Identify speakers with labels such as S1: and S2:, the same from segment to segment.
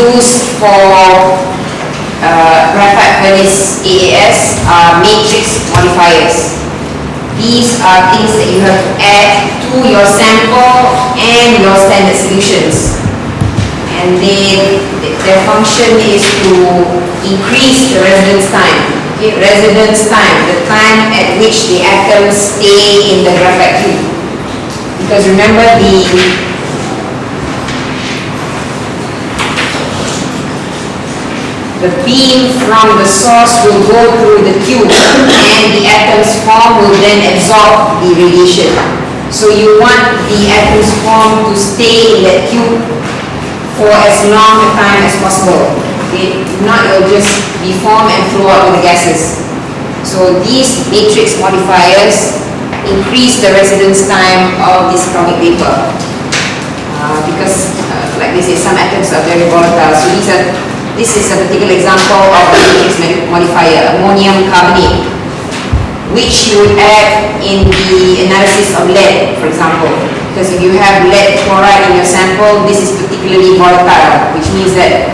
S1: used for uh, graphite furnace AAS are matrix modifiers. These are things that you have to add to your sample and your standard solutions. And they, their function is to increase the residence time. Okay, residence time, the time at which the atoms stay in the graphite tube. Because remember the the beam from the source will go through the tube and the atoms form will then absorb the radiation. So you want the atoms form to stay in that tube for as long a time as possible. If not, it will just be deform and flow out with the gases. So these matrix modifiers increase the residence time of this atomic vapor. Uh, because, uh, like they say, some atoms are very volatile. So these are this is a particular example of a matrix modifier, ammonium carbonate, which you would add in the analysis of lead, for example. Because if you have lead chloride in your sample, this is particularly volatile, which means that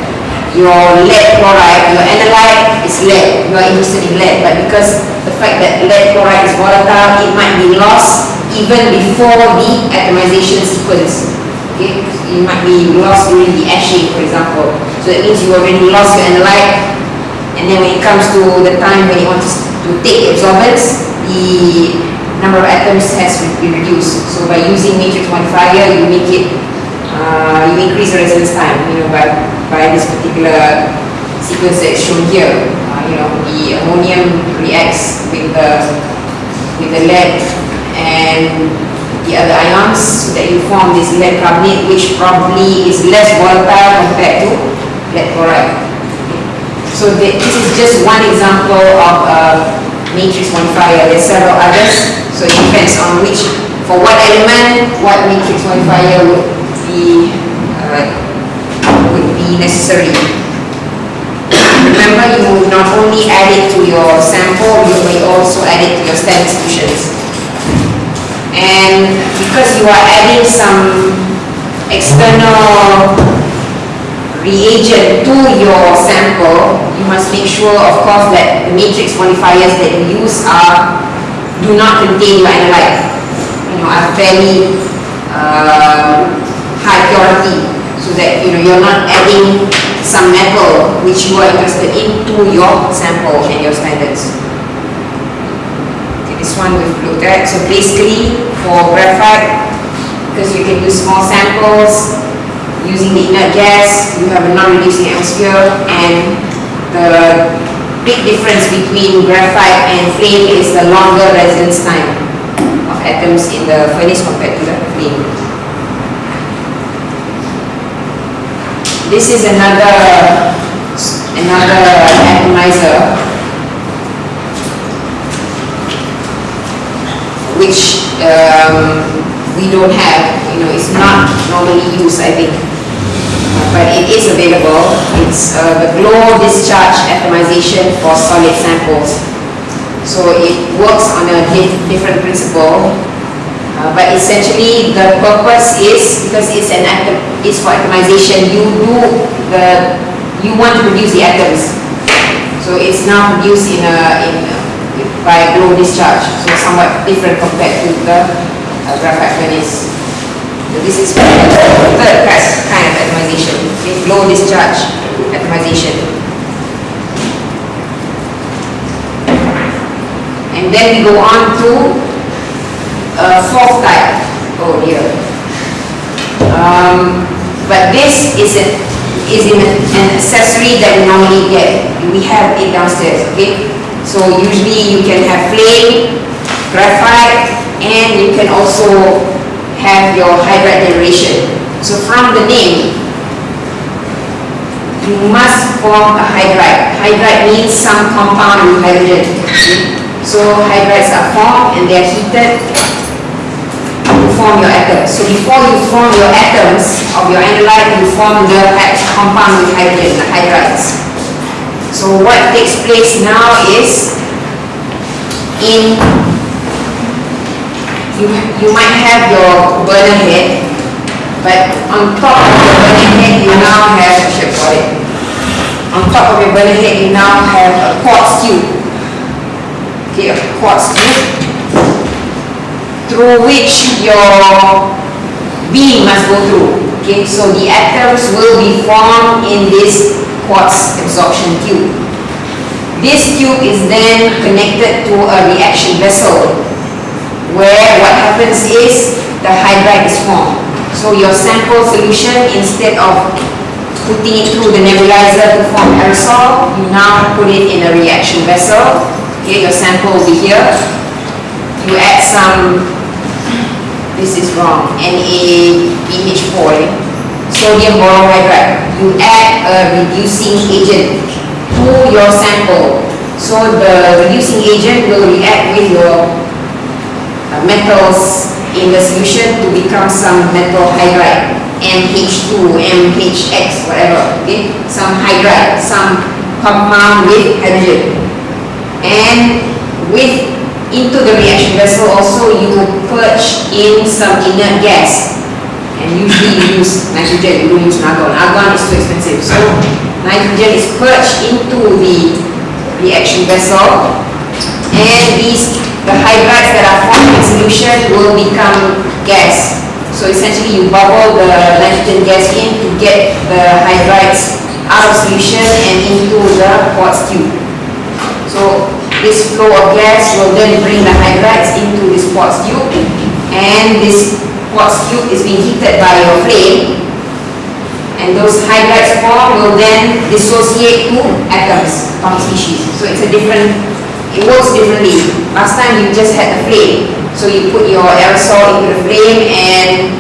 S1: your lead chloride, your analyte is lead, you are interested in lead, but because the fact that lead chloride is volatile, it might be lost even before the atomization sequence. Okay, it might be lost during the etching, for example. So that means you already lost your analyte and then when it comes to the time when you want to, to take absorbance, the number of atoms has been reduced. So by using matrix modifier, you make it, uh, you increase the residence time, you know, by, by this particular sequence that's shown here. Uh, you know, the ammonium reacts with the, with the lead and the other ions so that you form this lead carbonate which probably is less volatile compared to chloride. So this is just one example of a matrix modifier. There are several others. So it depends on which, for what element, what matrix modifier would be uh, would be necessary. Remember, you will not only add it to your sample, you may also add it to your standard solutions. And because you are adding some external reagent to your sample, you must make sure, of course, that the matrix modifiers that you use are do not contain your analyte. You know, are fairly uh, high purity, so that you know you're not adding some metal which you are interested in to your sample and your standards. Okay, this one we've looked at. So basically, for graphite, because you can use small samples, using the inert gas, you have a non-reducing atmosphere, and the big difference between graphite and flame is the longer residence time of atoms in the furnace compared to the flame. This is another another atomizer which um, we don't have, you know, it's not normally used, I think but it is available. It's uh, the glow discharge atomization for solid samples. So it works on a di different principle, uh, but essentially the purpose is because it's an atom, it's for atomization. You do the you want to produce the atoms, so it's now produced in a in a, by glow discharge, so somewhat different compared to the uh, graphite furnace. This is third kind of atomization, okay? glow discharge atomization. And then we go on to a fourth type. Oh dear. Um, but this is, a, is an, an accessory that we normally get. We have it downstairs, okay? So usually you can have flame, graphite, and you can also have your hydride generation. So from the name, you must form a hydride. Hydride means some compound with hydrogen. So hydrides are formed and they are heated to form your atoms. So before you form your atoms of your analyte, you form the compound with hydrogen, the hydrides. So what takes place now is in you, you might have your burner head But on top of your burner head, you now have, I should it. On top of your burner head, you now have a quartz tube. Okay, a quartz tube through which your beam must go through. Okay, so the atoms will be formed in this quartz absorption tube. This tube is then connected to a reaction vessel where what happens is the hydride is formed. So your sample solution, instead of putting it through the nebulizer to form aerosol, you now put it in a reaction vessel. Okay, your sample will be here. You add some this is wrong, NaBH foil, eh? sodium borohydride. You add a reducing agent to your sample. So the reducing agent will react with your Uh, metals in the solution to become some metal hydride, MH2, MHX, whatever, okay? Some hydride, some compound with hydrogen. And with into the reaction vessel also you purge in some inert gas and usually you use nitrogen, you don't use argon. Argon is too expensive. So nitrogen is purged into the reaction vessel and these, the hydrides that are formed in solution will become gas. So essentially you bubble the nitrogen gas in to get the hydrides out of solution and into the quartz tube. So this flow of gas will then bring the hydrides into this quartz tube and this quartz tube is being heated by your flame and those hydrides form will then dissociate to atoms, from species. So it's a different, it works differently. Last time you just had the flame. So you put your aerosol into the flame and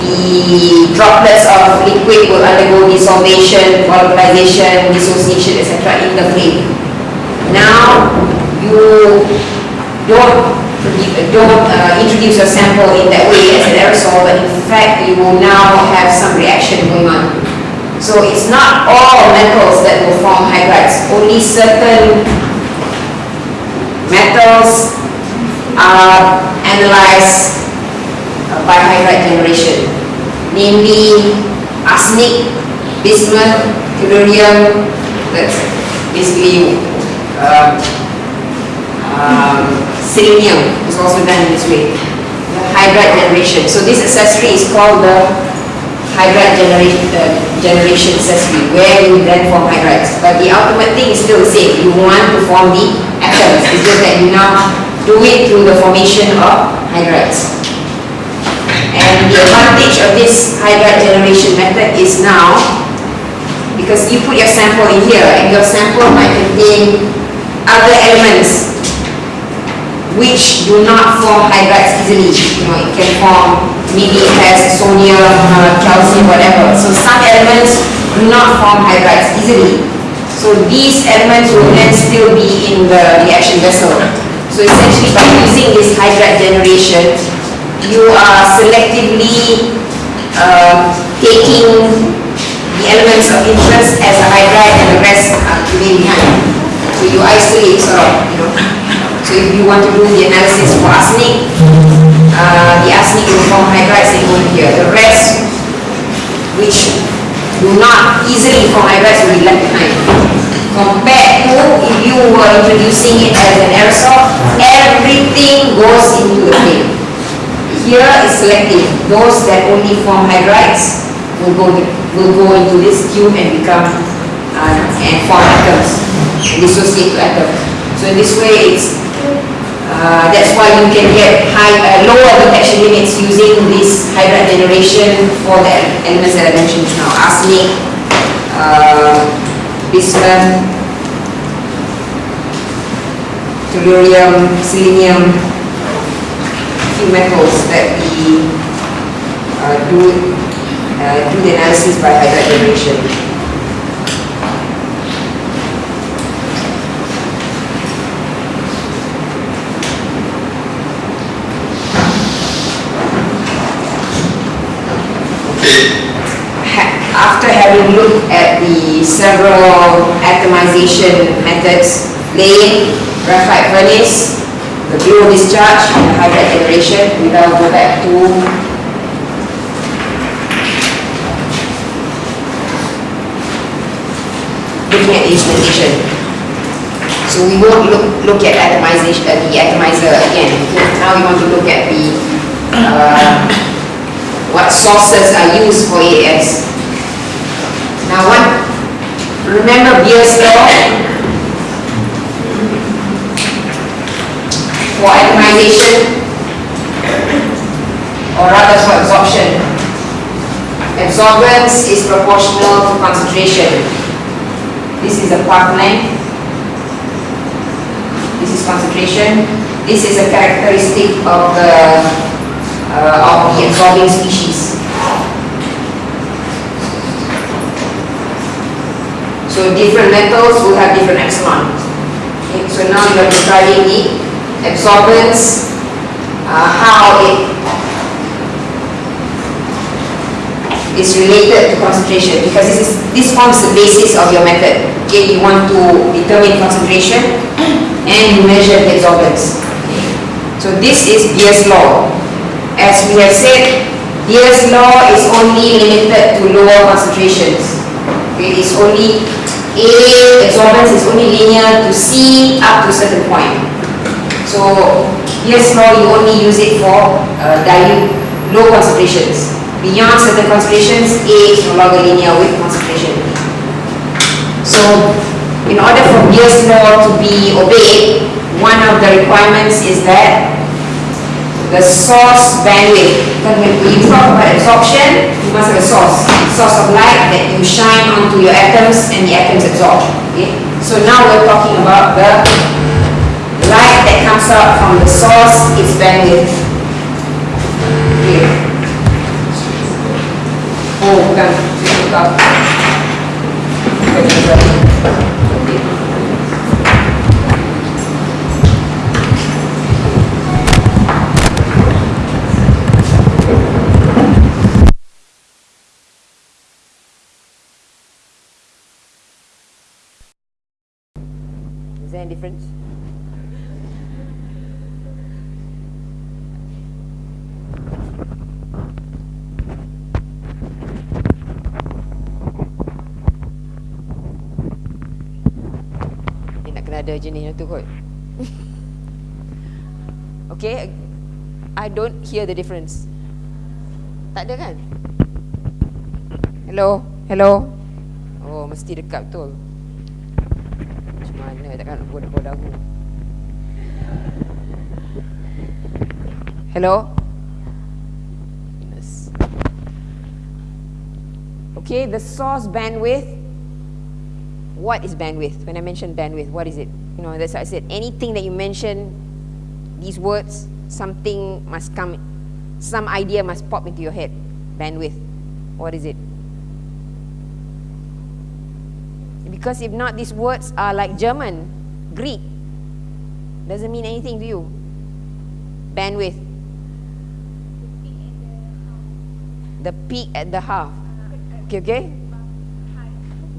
S1: the droplets of liquid will undergo dissolution, volatilization, dissociation, etc. in the flame. Now, you don't, don't uh, introduce your sample in that way as an aerosol, but in fact, you will now have some reaction going on. So it's not all metals that will form hydrides. Only certain metals are analyzed by hydride generation, namely arsenic, bismuth, tellurium, that's basically um, um, selenium is also done this way. The hydride generation. So this accessory is called the hydride generation, uh, generation accessory, where you then form hydrides. But the ultimate thing is still the same. You want to form the atoms. It's just that you now do it through the formation of hydrides. And the advantage of this hydride generation method is now, because you put your sample in here, and your sample might contain other elements which do not form hydrides easily. You know, it can form, maybe it has sodium, uh, calcium, whatever. So some elements do not form hydrides easily. So these elements will then still be in the reaction vessel. So essentially by using this hydride generation, you are selectively uh, taking the elements of interest as a hydride and the rest are leaving behind. So you isolate sort of, you know. So if you want to do the analysis for arsenic, uh, the arsenic will form hydrides and go here. The rest, which do not easily form hydrides, will be left behind. Compared to if you were introducing it as an aerosol, everything goes into the flame. Here is selective. Those that only form hydrides will go, will go into this tube and become uh, and form atoms dissociate atoms. So in this way, it's uh, that's why you can get high, uh, lower detection limits using this hydride generation for the elements that I mentioned now, arsenic, uh, bismuth, tellurium, selenium, few metals that we uh, do, uh, do the analysis by hydride generation. several atomization methods, laying, graphite furnace, the glow discharge, and the hydride generation. We now go back to looking at instrumentation. So we won't look, look at atomization, uh, the atomizer again. Now we want to look at the uh, what sources are used for AS. Now what remember Beer's law? For atomization, or rather for absorption. Absorbance is proportional to concentration. This is the path length. This is concentration. This is a characteristic of the uh, of the absorbing species. So different metals will have different epsilon. Okay, so now you are describing the absorbance, uh, how it is related to concentration because this is this forms the basis of your method. Okay, you want to determine concentration and measure the absorbance. So this is Beer's law. As we have said, Beer's law is only limited to lower concentrations. It's only A absorbance is only linear to C up to a certain point. So Beer's law you only use it for uh, dilute low concentrations. Beyond certain concentrations, A is no longer linear with concentration So in order for Beer's law to be obeyed, one of the requirements is that the source bandwidth. When you talk about absorption, you must have a source, source of light that you shine onto your atoms and the atoms absorb. Okay? So now we're talking about the light that comes out from the source, its bandwidth. Okay. Oh, bukan. Difference? Dia nak kena ada jenis tu kot. okay, I don't hear the difference. Tak ada kan? Hello, hello. Oh, mesti dekat betul. Takkan nak aku. Hello? Yes. Okay, the source bandwidth. What is bandwidth? When I mention bandwidth, what is it? You know, that's why I said anything that you mention, these words, something must come, some idea must pop into your head. Bandwidth. What is it? Because if not, these words are like German, Greek. Doesn't mean anything to you. Bandwidth. The peak at the half. Okay, okay?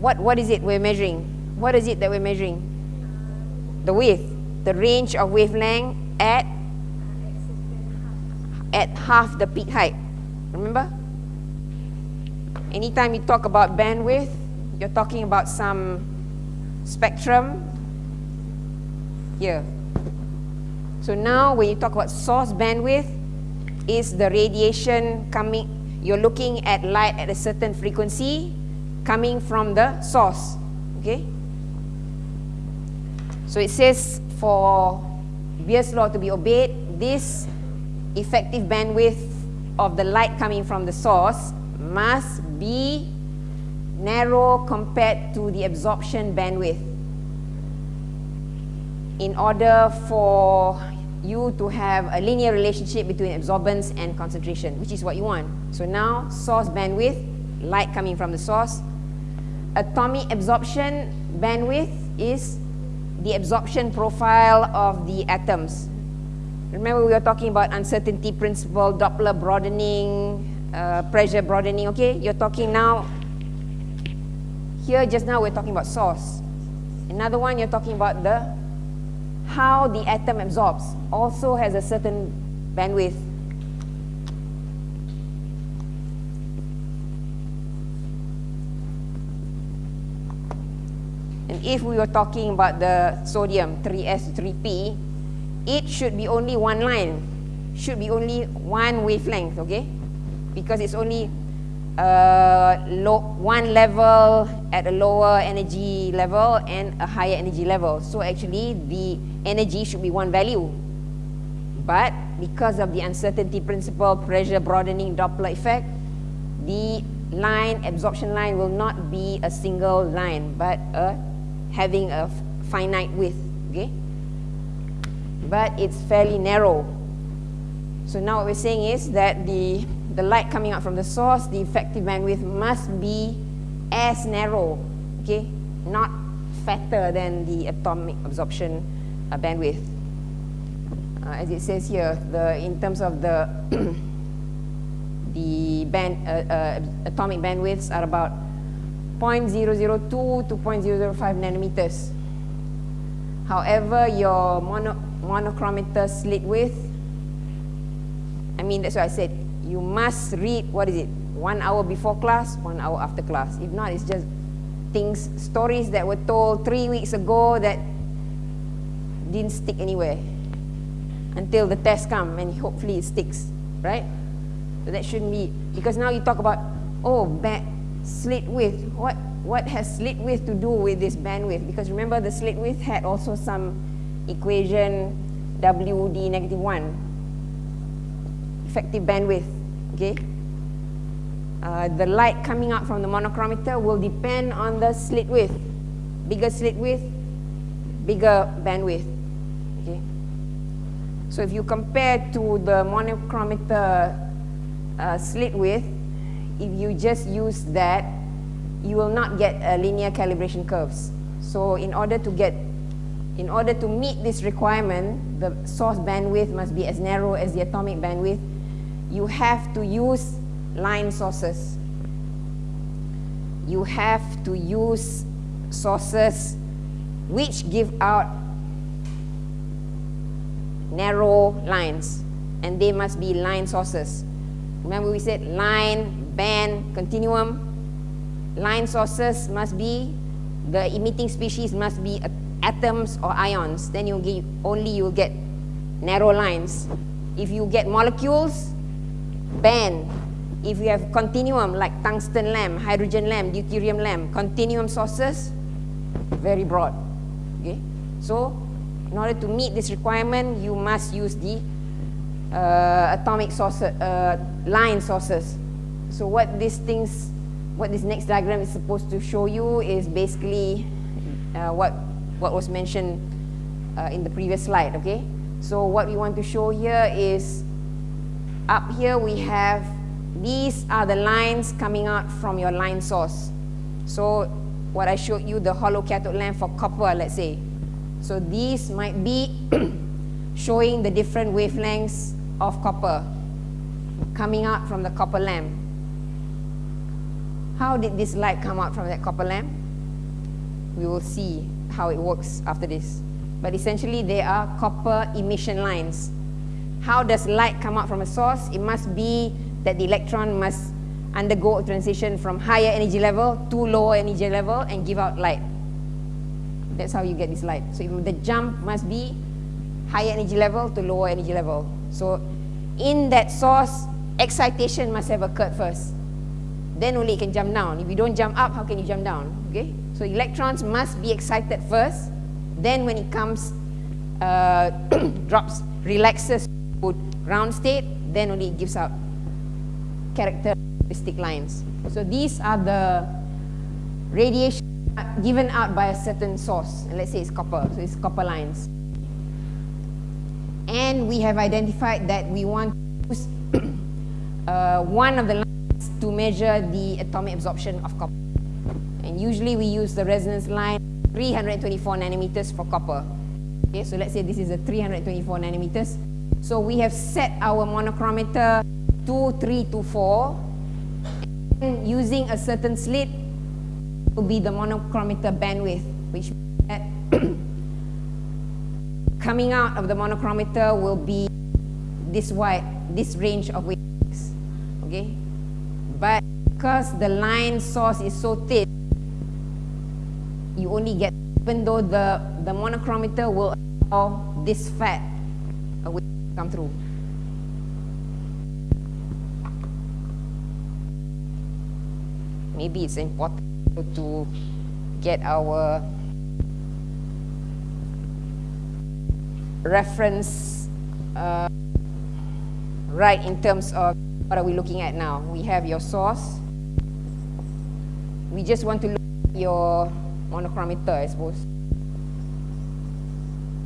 S1: What, what is it we're measuring? What is it that we're measuring? The width, the range of wavelength at, at half the peak height. Remember? Anytime you talk about bandwidth, you're talking about some spectrum here. So now when you talk about source bandwidth, is the radiation coming, you're looking at light at a certain frequency coming from the source, okay? So it says for Beer's law to be obeyed, this effective bandwidth of the light coming from the source must be narrow compared to the absorption bandwidth in order for you to have a linear relationship between absorbance and concentration, which is what you want. So now, source bandwidth, light coming from the source. Atomic absorption bandwidth is the absorption profile of the atoms. Remember we were talking about uncertainty principle, Doppler broadening, uh, pressure broadening, okay? You're talking now, here just now we're talking about source. Another one you're talking about the how the atom absorbs also has a certain bandwidth.
S2: And if we were talking about the sodium 3S to 3P, it should be only one line, should be only one wavelength, okay? Because it's only low, one level at a lower energy level and a higher energy level. So actually the energy should be one value. But because of the uncertainty principle, pressure broadening Doppler effect, the line, absorption line will not be a single line, but a, having a finite width, okay? But it's fairly narrow. So now what we're saying is that the the light coming out from the source, the effective bandwidth must be as narrow, okay, not fatter than the atomic absorption uh, bandwidth. Uh, as it says here, the in terms of the the band uh, uh, atomic bandwidths are about 0.002 to 0.005 nanometers. However, your mono monochromator slit width, I mean that's what I said, you must read, what is it, one hour before class, one hour after class. If not, it's just things, stories that were told three weeks ago that didn't stick anywhere until the test come and hopefully it sticks, right? So that shouldn't be, because now you talk about, oh, bad slit width. What, what has slit width to do with this bandwidth? Because remember the slit width had also some equation WD negative 1 effective bandwidth, okay? Uh, the light coming out from the monochromator will depend on the slit width. Bigger slit width, bigger bandwidth, okay? So if you compare to the monochromator uh, slit width, if you just use that, you will not get a linear calibration curves. So in order to get, in order to meet this requirement, the source bandwidth must be as narrow as the atomic bandwidth you have to use line sources. You have to use sources which give out narrow lines and they must be line sources. Remember we said line, band, continuum. Line sources must be, the emitting species must be atoms or ions. Then you only you'll get narrow lines. If you get molecules, band, if you have continuum like tungsten lamp, hydrogen lamp, deuterium lamp, continuum sources, very broad. Okay? So, in order to meet this requirement, you must use the uh, atomic sources, uh, line sources. So what these things, what this next diagram is supposed to show you is basically uh, what, what was mentioned uh, in the previous slide, okay? So what we want to show here is up here we have, these are the lines coming out from your line source. So what I showed you, the hollow cathode lamp for copper, let's say. So these might be showing the different wavelengths of copper coming out from the copper lamp. How did this light come out from that copper lamp? We will see how it works after this. But essentially, they are copper emission lines. How does light come out from a source? It must be that the electron must undergo a transition from higher energy level to lower energy level and give out light. That's how you get this light. So the jump must be higher energy level to lower energy level. So in that source, excitation must have occurred first. Then only it can jump down. If you don't jump up, how can you jump down? Okay? So electrons must be excited first. Then when it comes, uh, drops, relaxes ground state, then only it gives out characteristic lines. So these are the radiation given out by a certain source. And let's say it's copper, so it's copper lines. And we have identified that we want to use uh, one of the lines to measure the atomic absorption of copper. And usually we use the resonance line 324 nanometers for copper. Okay, so let's say this is a 324 nanometers. So we have set our monochromator to 3 to 4 and using a certain slit will be the monochromator bandwidth which that coming out of the monochromator will be this wide, this range of wavelengths. Okay? But because the line source is so thin, you only get even though the, the monochromator will allow this fat will come through. Maybe it's important to get our reference uh, right in terms of what are we looking at now. We have your source. We just want to look at your monochromator, I suppose,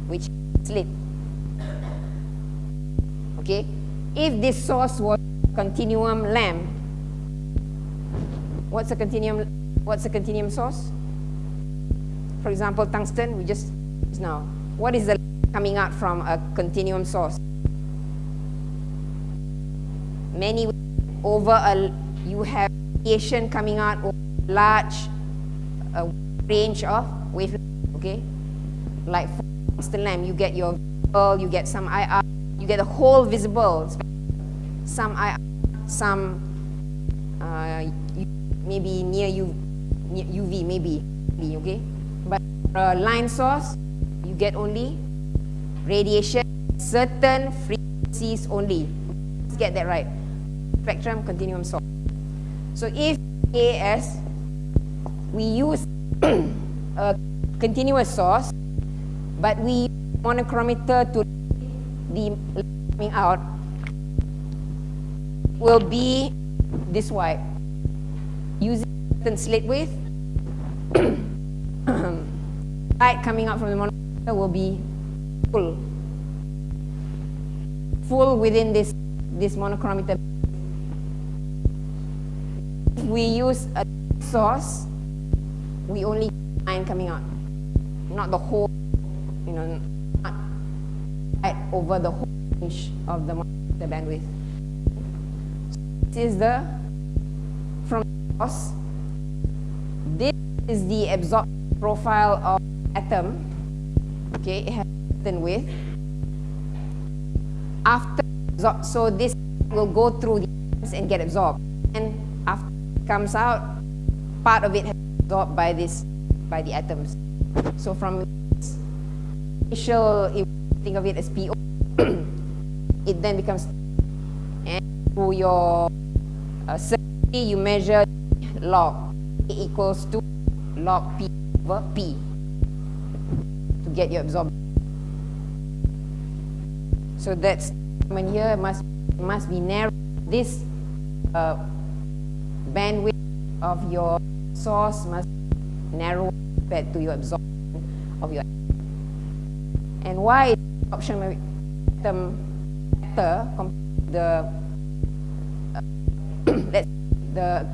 S2: which slit. Okay, if this source was continuum lamp, what's a continuum? What's a continuum source? For example, tungsten. We just now. What is the coming out from a continuum source? Many over a you have radiation coming out over a large range of wavelength. Okay, like for tungsten lamp, you get your you get some IR, you get a whole visible, some some uh, maybe near U, UV, maybe, okay. But a line source, you get only radiation, certain frequencies only. Let's get that right. Spectrum continuum source. So if AS, we use a continuous source, but we monochromator to the coming out will be this wide. Using certain slit width, light coming out from the monitor will be full. Full within this, this monochromator. If we use a source, we only line coming out, not the whole, you know, over the whole range of the, the bandwidth. This is the from source. This is the absorption profile of atom. Okay, it has certain width. After so this will go through the atoms and get absorbed. And after it comes out, part of it has been absorbed by this by the atoms. So from this initial, think of it as PO, it then becomes and through your uh, certainty you measure log A equals to log P over P to get your absorption. So that's when here must must be narrow. This uh, bandwidth of your source must narrow compared to your absorption of your and why is absorption atom better compared the uh, that's the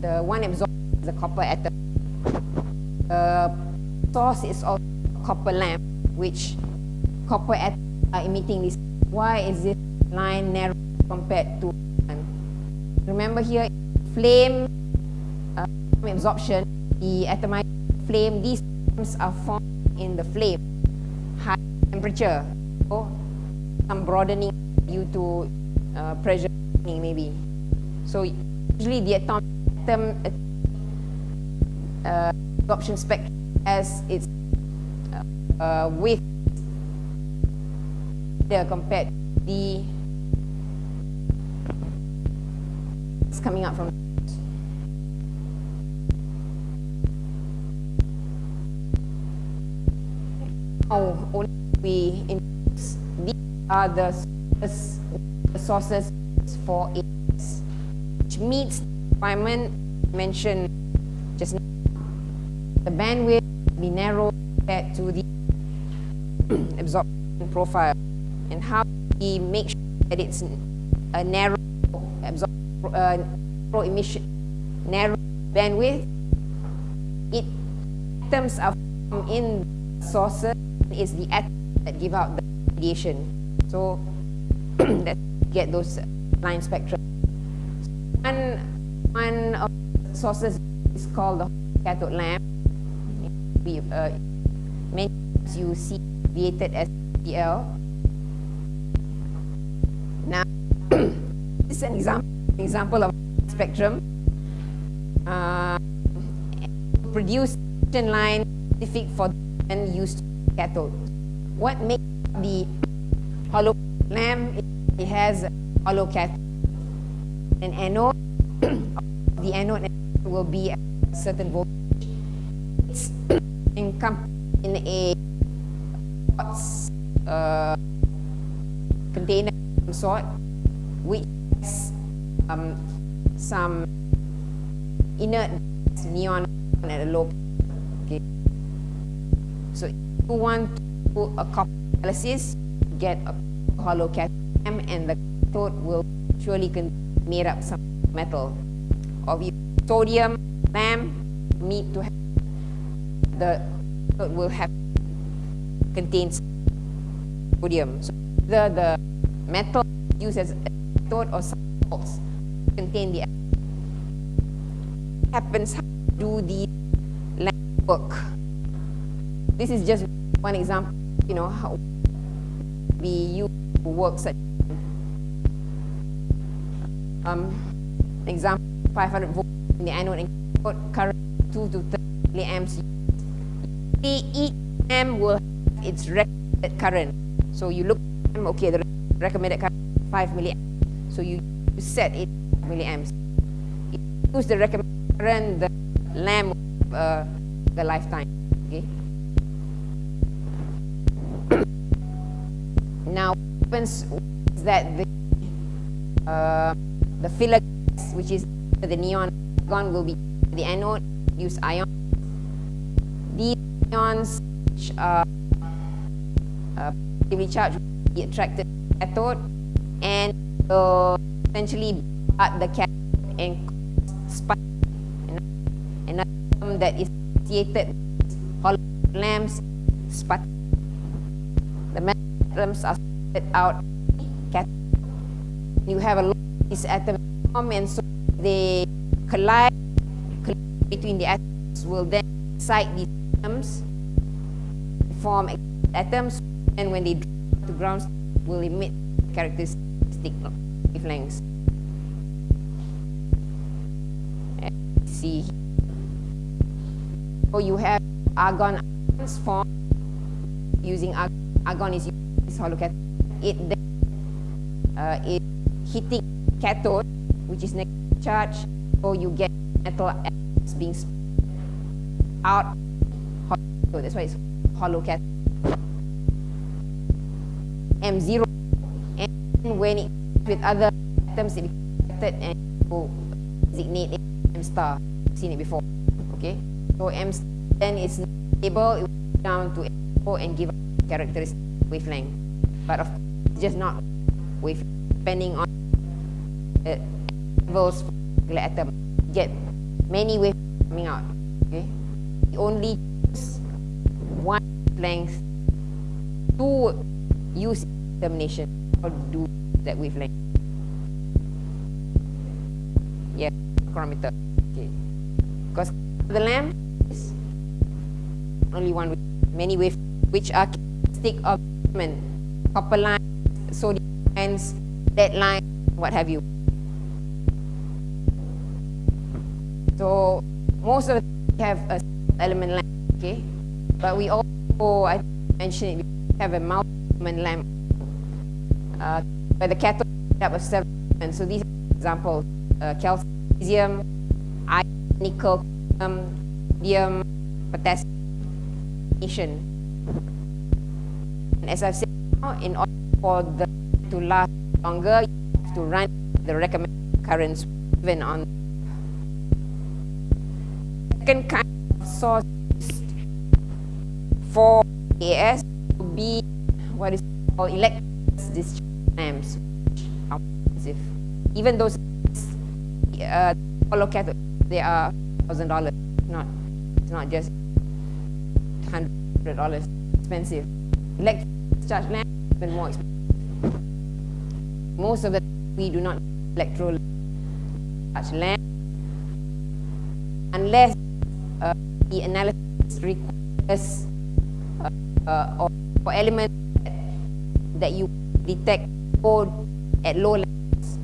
S2: the one absorbed is the copper atom. The source is also copper lamp, which copper atoms are emitting this. Why is this line narrow compared to one? Remember here, flame uh, absorption, the atomized flame, these atoms are formed in the flame, high temperature, so some broadening due to uh, pressure maybe. So usually the atom, atom uh, absorption spectrum as its uh, uh, width compared to the it's coming out from now only we are the sources, for AS which meets the requirement mentioned just now. The bandwidth be narrow compared to the absorption profile and how we make sure that it's a narrow absorption, uh, emission, narrow bandwidth. It atoms are formed in the sources is the atoms that give out the radiation. So that get those line spectra. One one of the sources is called the cathode lamp. We uh, many times you see abbreviated as CL. Now, this is an example, example of spectrum. Uh, produce line specific for and used cathode. What makes the hollow lamp? It has a hollow cathode. An anode, the anode will be at a certain voltage. It's encompassed in a uh, container of some sort, which has um, some inert neon at a low okay. So if you want to do a copper analysis, get a hollow cathode and the cathode will surely made up some metal. Of sodium lamp need to have the cathode will have contains sodium. So either the metal used as cathode or salts contain the happens how do the work. This is just one example, you know, how we use to work such um, example 500 volt in the anode and current 2 to 30 milliamps. Each amp will have its recommended current. So you look, at, okay, the recommended current 5 milliamps. So you set it milliamps. If you use the recommended current, the lamp uh, the lifetime. Now, what happens is that the uh, the filler gas, which is the neon argon, will be the anode. Use ion. These ions, which are uh, positively charged, will be attracted to the cathode and will essentially cut the cathode and spike another term that is associated with hollow lamps sput. The atoms are out. You have a lot of these atoms and so they collide, collide between the atoms will then excite these atoms form atoms and when they drop to ground will emit characteristic wavelengths. See so you have argon ions formed using argon, argon is used cathode. It then uh, is hitting cathode, which is negative charge, so you get metal atoms being out hollow. That's why it's hollow cathode. M0 and when it with other atoms it becomes and you designate it M star. You've seen it before. Okay. So M then is stable, it will down to M4 and give characteristic wavelength. But of course, just not with depending on the levels the atom. Get many waves coming out. Okay. Only choose one length to use termination or do that wavelength. Yeah, chronometer. Okay. Because the lamp is only one wave, many waves which are characteristic of copper lines, sodium lines, lead lines, what have you. So most of the have a element lamp, okay? But we also, I mentioned it, we have a multi-element lamp uh, where the cathode is made of several elements. So these are examples, uh, calcium, iron, nickel, um, sodium, potassium. And as I've said now, in order for the to last longer, you have to run the recommended currents even on second kind of source for AS to be what is called electric discharge lamps, are expensive. Even those uh, hollow they are thousand dollars. Not, it's not just hundred dollars. Expensive. Electric discharge lamps even more expensive. Most of the we do not electro discharge lamp unless uh, the analysis requires uh, uh, or for elements that, you detect code at low levels.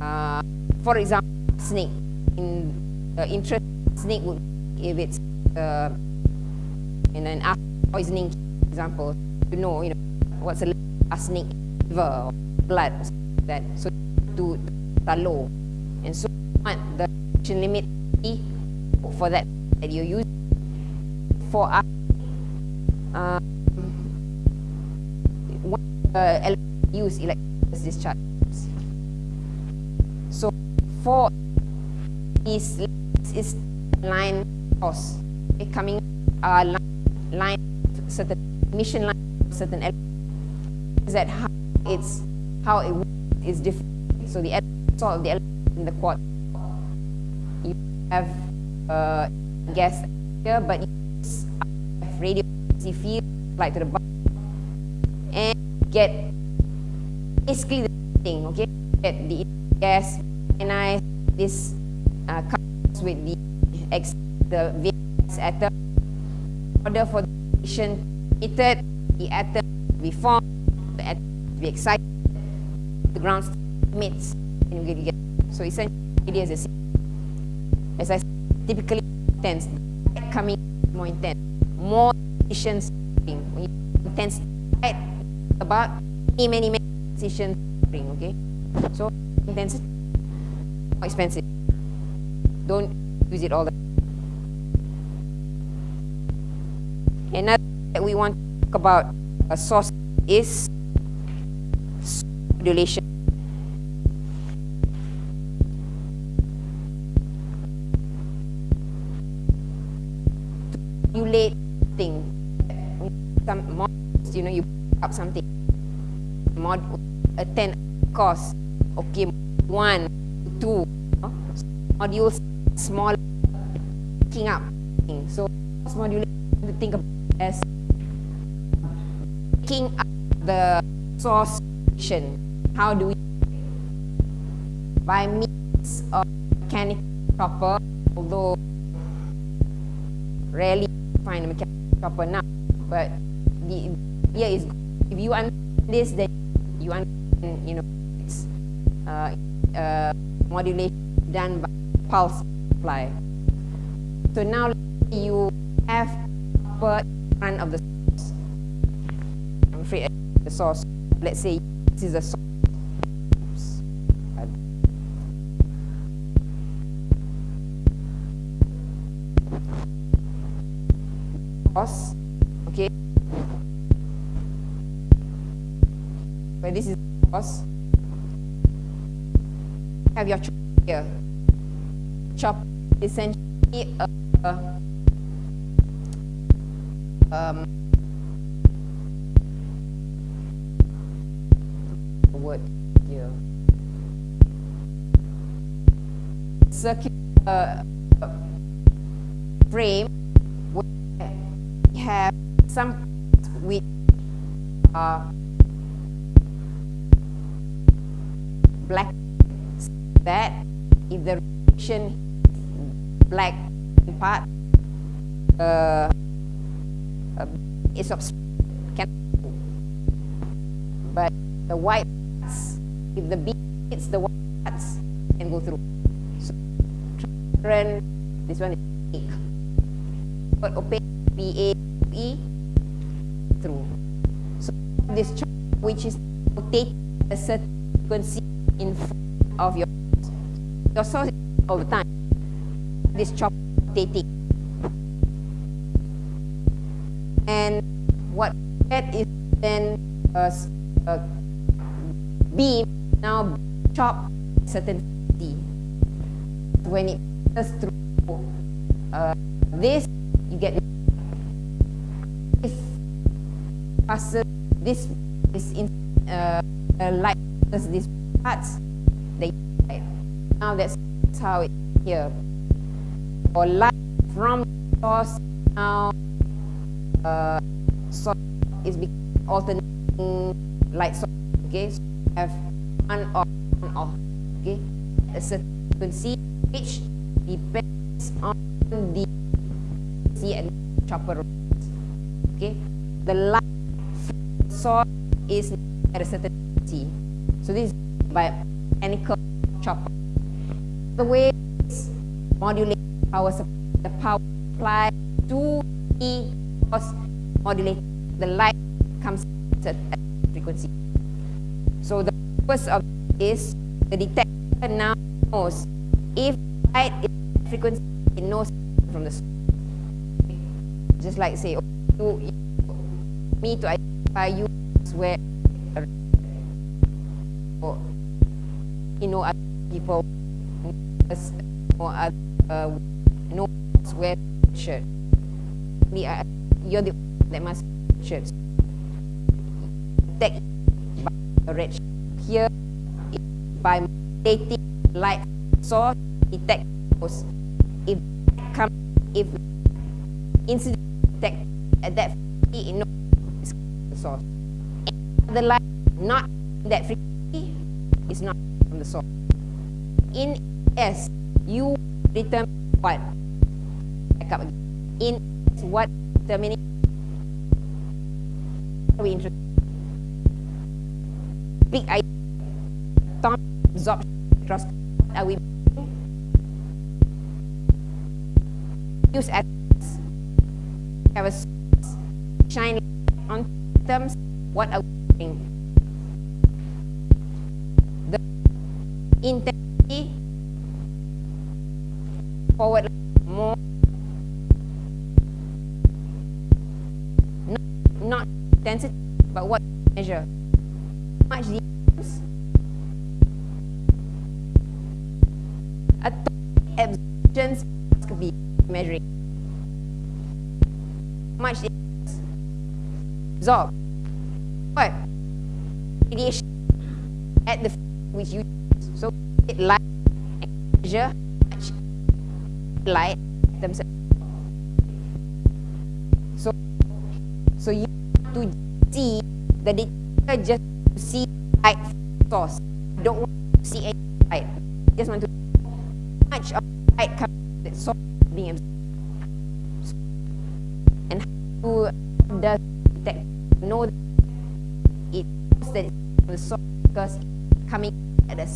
S2: Uh, for example, snake. In the interest snake would if it's uh, in an arsenic poisoning example, you know, you know, what's a arsenic liver or blood or like that. So to, to low. And so what the reaction limit for that that you use for us um, uh, use discharge. So for this is line cost okay, coming uh, line, line certain emission line certain is that how it's how it is different. So the salt the in the quad you have uh, gas here, but you have radio frequency field like to the bottom and get basically the thing, okay? Get the gas ionized this uh, comes with the X the VS atom in order for the emission emitted the atom to be formed, to be excited, the ground emits, and we get so essentially it is a as I said, typically intense, coming more intense, more you intense about many many many emissions okay? So intensity more expensive. Don't use it all the time. another that we want to talk about uh, a source is modulation simulate thing. Some modules, you know, you up something. Mod attend course. Okay, one, two. Modules small picking up. So module to think of as picking up the source function. How do we by means of mechanical chopper, although rarely find a mechanical chopper now. But the idea is, if you understand this, then you understand, you know, it's uh, uh, modulation done by pulse supply. So now you have upper front of the source. I'm afraid the source. Let's say this is a source. Okay? Where this is course have your chop here. Chop essentially a, um, word here. Circular uh, frame. where we have some which are black that if the reaction black part uh, uh, is of can but the white parts, if the beam hits the white parts can go through. So this one is opaque but opaque B A E through. So this chart which is rotating a certain frequency in front of your your source the time. This chop rotating. And what that is then a, a beam now chop certain frequency. When it passes through how here or light from source now uh, source is alternating light source okay so you have on off on off okay a certain frequency which depends on the see and chopper okay the light source is at a certain frequency. So this is by mechanical chopper. The way is modulate power supply, the power supply to the source modulated, the light comes at frequency. So the purpose of is the detector now knows if light is frequency, it knows from the source. Just like say, oh, you, you, me to identify you where or you know other people or other uh, know where shirt. Me, I, you're the that must shirt. Take by the red shirt. Here by dating light source detect those. If come if incident detect at that frequency, it knows the source. And the light not that frequency is not from the source. In S, you determine what? Back up again. In S, what determining? We introduce big idea. Atomic absorption spectroscopy. What are we use atoms? Have a shine on atoms. What are we doing? The intensity forward. More. Not, not but what measure? Much the atomic could be measuring. Much absorb. What? Radiation at the which you use. so it light measure light themselves. So so you have to see the detector just to see light source. You don't want to see any light you just want to know how much of light comes that source being absorbed. And how does the detector know that it knows that it's from the source because it's coming at a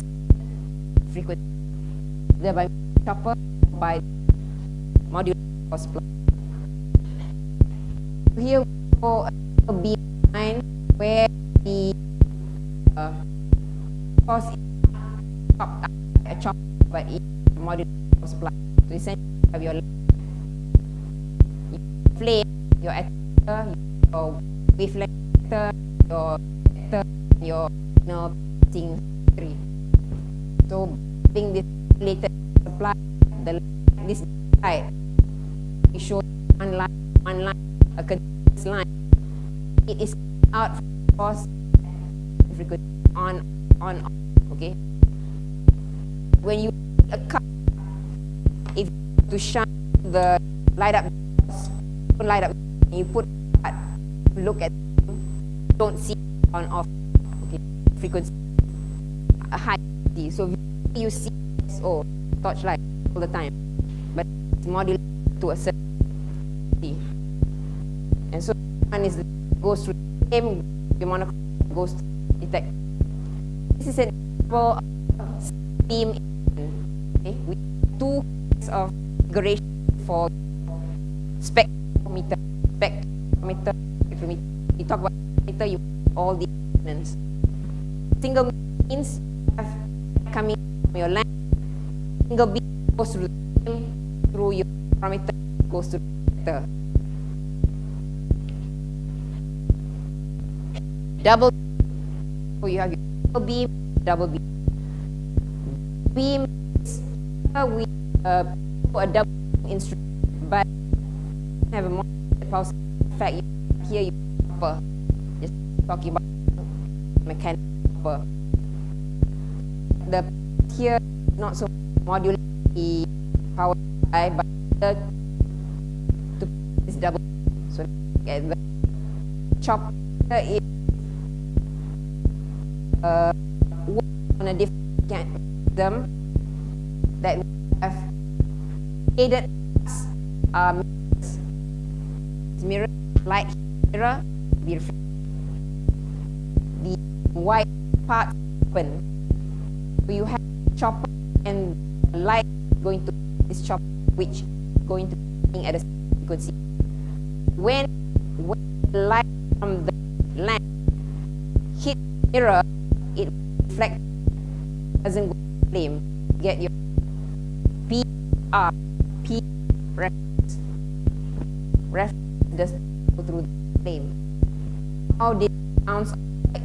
S2: frequency. Either by chopper by source plug. Here we go a behind where line, one line, a continuous line. It is out cause frequency on, on, on, okay? When you a cup, if to shine the light up, light up, you put look at, don't see on off, okay? Frequency, a high frequency. So you see, oh, torchlight all the time, but it's modulated to a certain one is goes through the same monochromator goes to detect. This is an example of steam okay, with two kinds of configuration for spectrometer. Spectrometer, spectrometer. You talk about spectrometer, you all the elements. Single double you have your double beam double beam beam is uh, we uh, a double instrument but have a more pulse effect. Here you upper just talking about mechanical upper the here not so modulate the power supply but the to is double so at the chopper is work on a different mechanism that have aided us um, mirror light mirror be the white part open so you have chopper and light going to this chopper which going to be at a frequency when when light from the lamp hit mirror, it reflects, doesn't go flame. Get your P R P reference. Reference does go through the flame. How did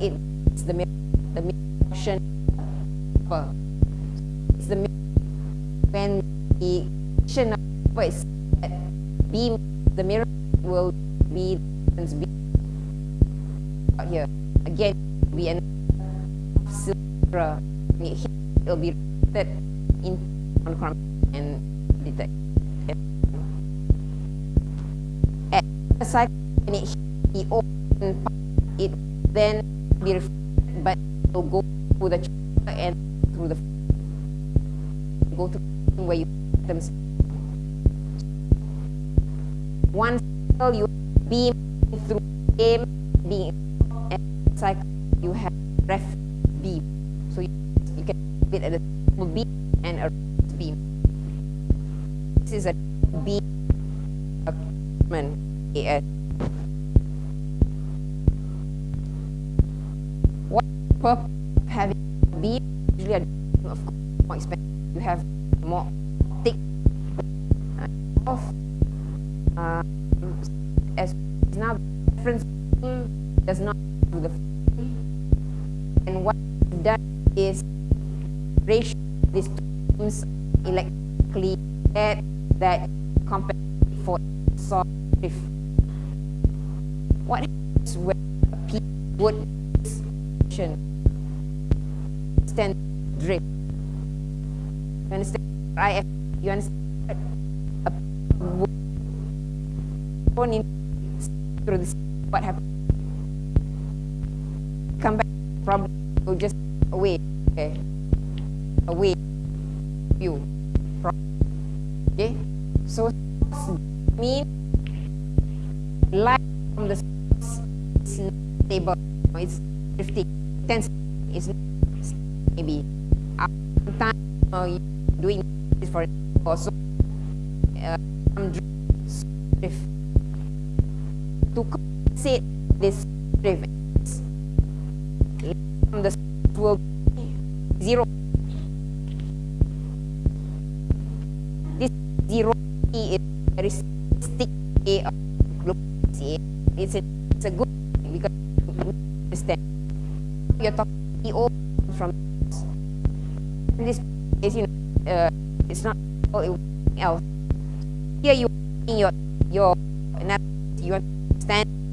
S2: it? It's the mirror, the mirror portion. It's the mirror when the action of is set, beam the mirror will be When It'll be reflected beam? Usually, a of course, more expensive. You have more thick of uh, as now reference does not do the and what done is ratio these two beams electrically that that compensate for soft drift. What happens when a piece of wood is stand drift? You understand? I you understand? A in through this. What happens?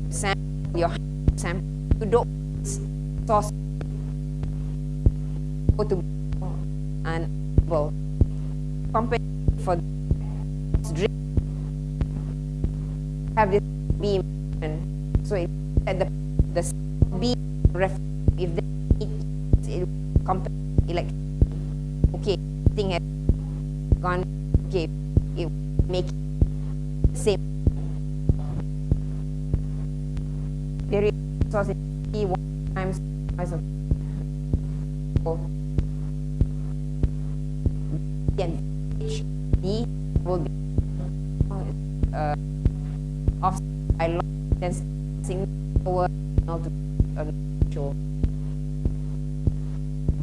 S2: Sample your sample. You don't source go to and well compare for drink have this beam so it at the the beam if they it compare elect okay thing has gone okay it make same source in one times size of and H D will be uh, offset by long density over to uh, show.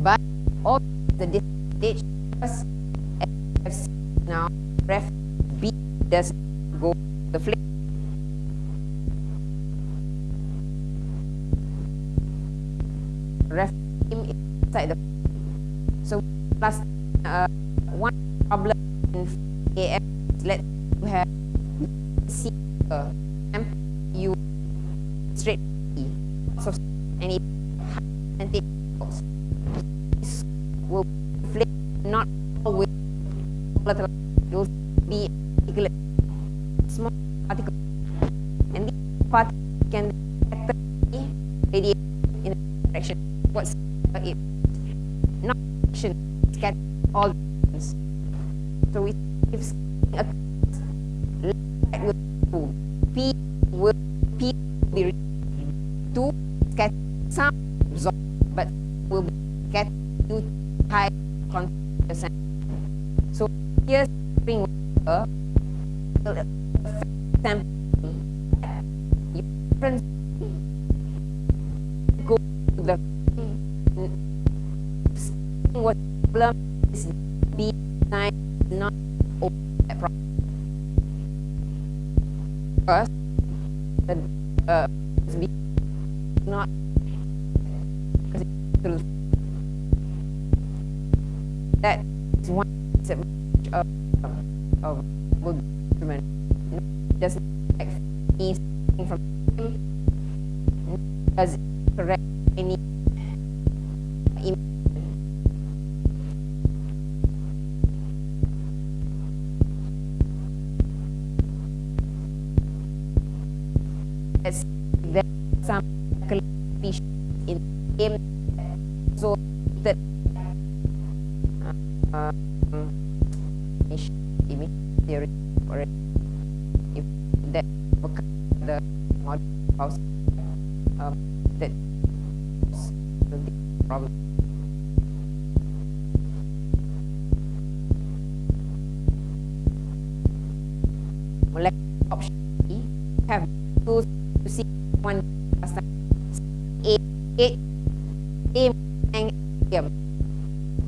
S2: But all the stage now ref B does light will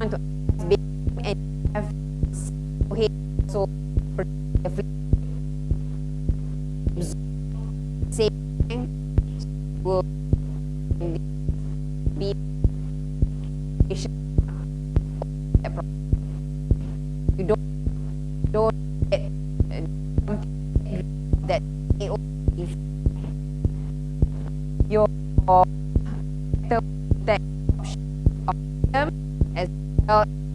S2: want to ask and have so he so Ciao.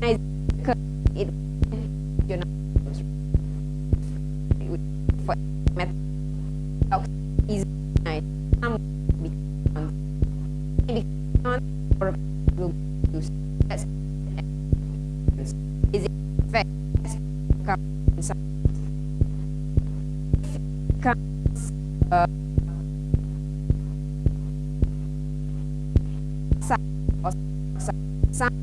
S2: nice because it you know for is nice some becomes or will use that's is it fact comes comes uh, some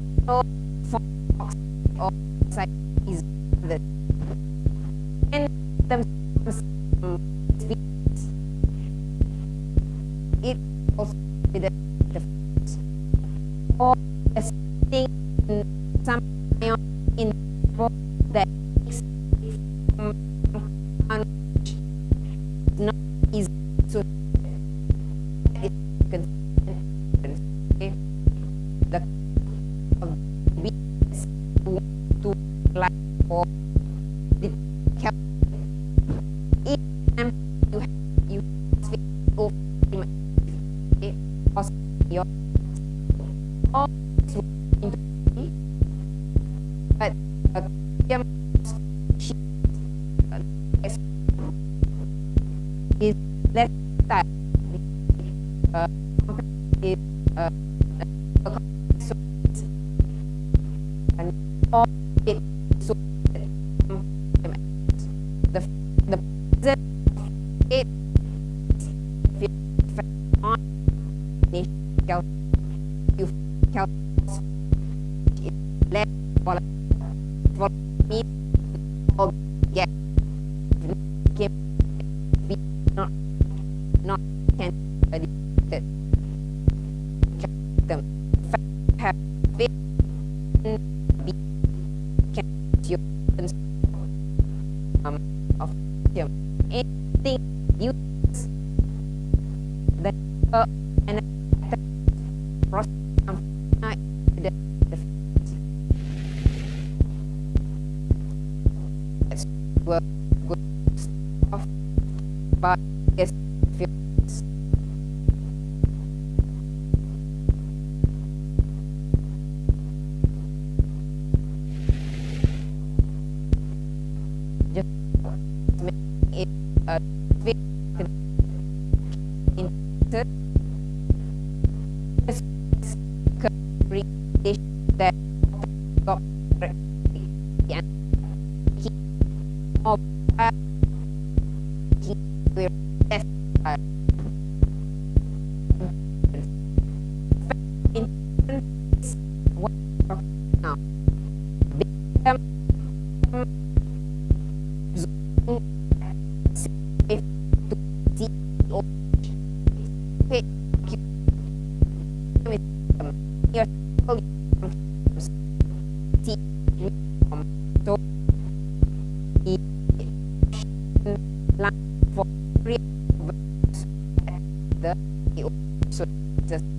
S2: Cal let me get the